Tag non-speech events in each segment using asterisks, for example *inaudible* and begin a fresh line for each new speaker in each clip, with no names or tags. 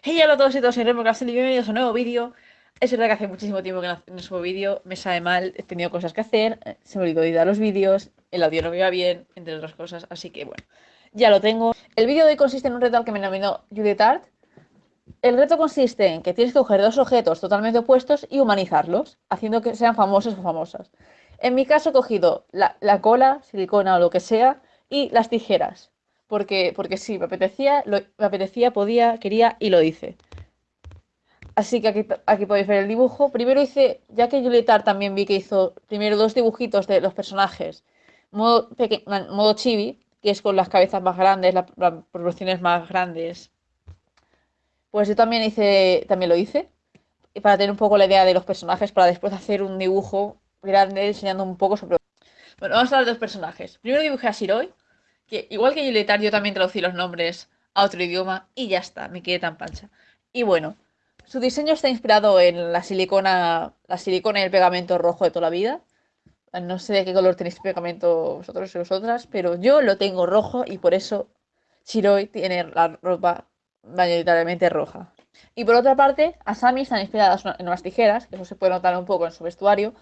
Hey, hola a todos y todos, soy Remo Castel y bienvenidos a un nuevo vídeo. Es verdad que hace muchísimo tiempo que no, subo vídeo, me sabe mal, he tenido cosas que hacer, eh, se me olvidó editar los vídeos, el audio no me iba bien, entre otras cosas, así que bueno, ya lo tengo. El vídeo de hoy consiste en un reto al que me nominó Judith Art. El reto consiste en que tienes que coger dos objetos totalmente opuestos y humanizarlos, haciendo que sean famosos o famosas. En mi caso he cogido la, la cola, silicona o lo que sea, y las tijeras porque, porque sí, me apetecía, me apetecía, podía, quería y lo hice. Así que aquí, aquí podéis ver el dibujo. Primero hice, ya que Julietar también vi que hizo primero dos dibujitos de los personajes, modo, modo chibi, que es con las cabezas más grandes, las, proporciones más grandes. Pues yo también hice, también lo hice, para tener un poco la idea de los personajes, para después hacer un dibujo grande enseñando un poco sobre... Bueno, vamos a hablar de los personajes. Primero dibujé a Shiroi, que igual que Julieta, yo también traducí los nombres a otro idioma y ya está, me quedé tan pancha. Y bueno, su diseño está inspirado en la silicona, la silicona y el pegamento rojo de toda la vida. No sé de qué color tenéis pegamento vosotros y vosotras, pero yo lo tengo rojo y por eso Shiroi tiene la ropa mayoritariamente roja. Y por otra parte, Asami están inspiradas en unas tijeras, que eso se puede notar un poco en su vestuario,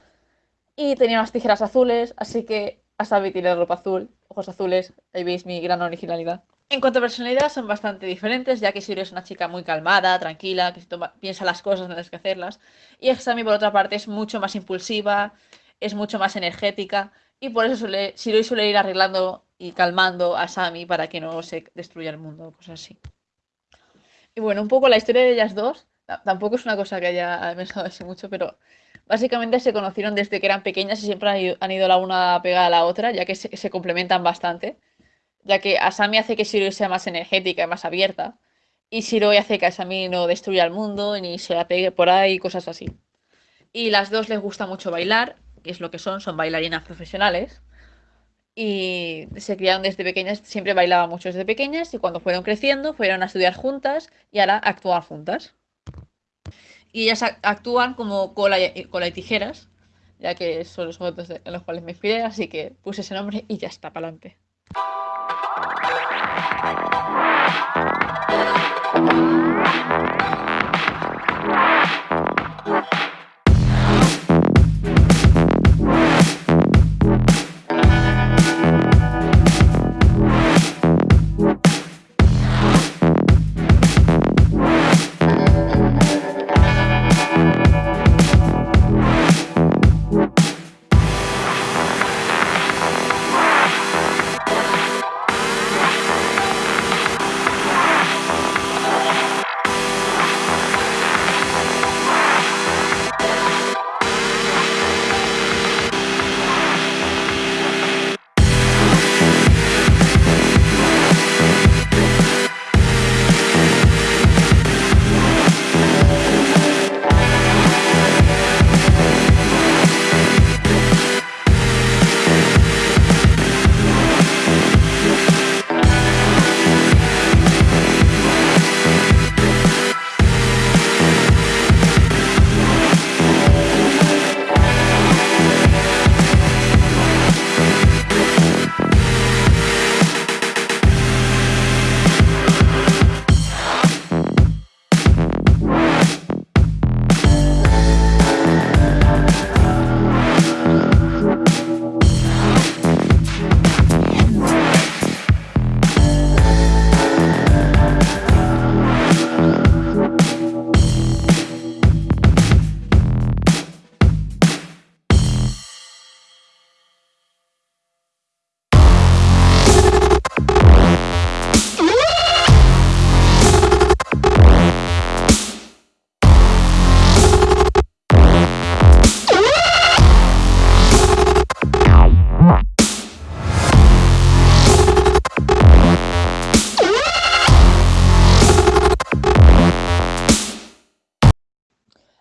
y tenía unas tijeras azules, así que Asami tiene ropa azul, ojos azules, ahí veis mi gran originalidad. En cuanto a personalidad, son bastante diferentes, ya que Shiro es una chica muy calmada, tranquila, que piensa las cosas antes que hacerlas. Y Asami, por otra parte, es mucho más impulsiva, es mucho más energética, y por eso suele, Shiro suele ir arreglando y calmando a Asami para que no se destruya el mundo, cosas así. Y bueno, un poco la historia de ellas dos, tampoco es una cosa que haya *laughs* pensado así mucho, pero Básicamente se conocieron desde que eran pequeñas y siempre han ido, la una pegada a la otra, ya que se, complementan bastante. Ya que Asami hace que Shiroi sea más energética y más abierta. Y Shiroi hace que Asami no destruya el mundo ni se la pegue por ahí, cosas así. Y las dos les gusta mucho bailar, que es lo que son, son bailarinas profesionales. Y se criaron desde pequeñas, siempre bailaban mucho desde pequeñas y cuando fueron creciendo fueron a estudiar juntas y ahora actúan juntas y ellas actúan como cola y, cola y tijeras, ya que son los modos en los cuales me inspiré, así que puse ese nombre y ya está, para adelante.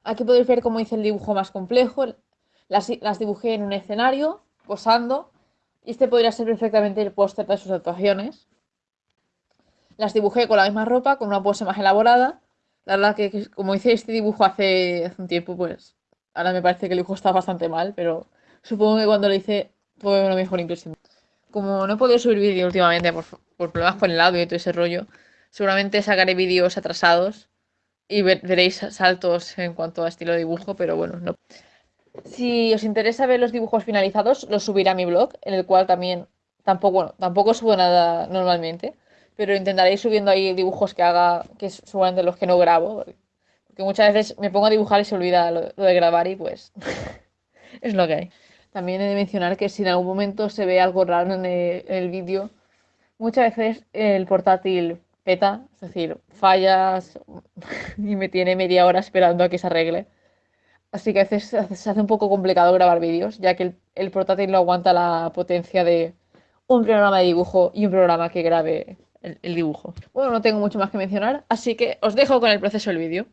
Aquí podéis ver cómo hice el dibujo más complejo. Las, dibujé en un escenario, posando. Y este podría ser perfectamente el póster de sus actuaciones. Las dibujé con la misma ropa, con una pose más elaborada. La verdad que como hice este dibujo hace, un tiempo, pues ahora me parece que el dibujo está bastante mal, pero supongo que cuando lo hice fue una mejor impresión. Como no he podido subir vídeo últimamente por, por problemas con el audio y todo ese rollo, seguramente sacaré vídeos atrasados y veréis saltos en cuanto a estilo de dibujo, pero bueno, no. Si os interesa ver los dibujos finalizados, los subiré a mi blog, en el cual también tampoco, bueno, tampoco subo nada normalmente, pero intentaré ir subiendo ahí dibujos que haga, que suban de los que no grabo, porque muchas veces me pongo a dibujar y se olvida lo, de grabar y pues *laughs* es lo que hay. También he de mencionar que si en algún momento se ve algo raro en el vídeo, muchas veces el portátil peta, es decir, fallas *laughs* y me tiene media hora esperando a que se arregle. Así que a veces se hace un poco complicado grabar vídeos, ya que el, portátil no aguanta la potencia de un programa de dibujo y un programa que grabe el, el dibujo. Bueno, no tengo mucho más que mencionar, así que os dejo con el proceso del vídeo.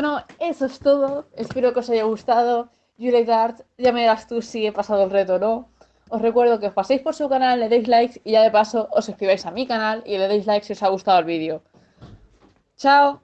Bueno, eso es todo. Espero que os haya gustado. Julie Dart, ya me dirás tú si he pasado el reto o no. Os recuerdo que os paséis por su canal, le deis likes y ya de paso os suscribáis a mi canal y le deis like si os ha gustado el vídeo. ¡Chao!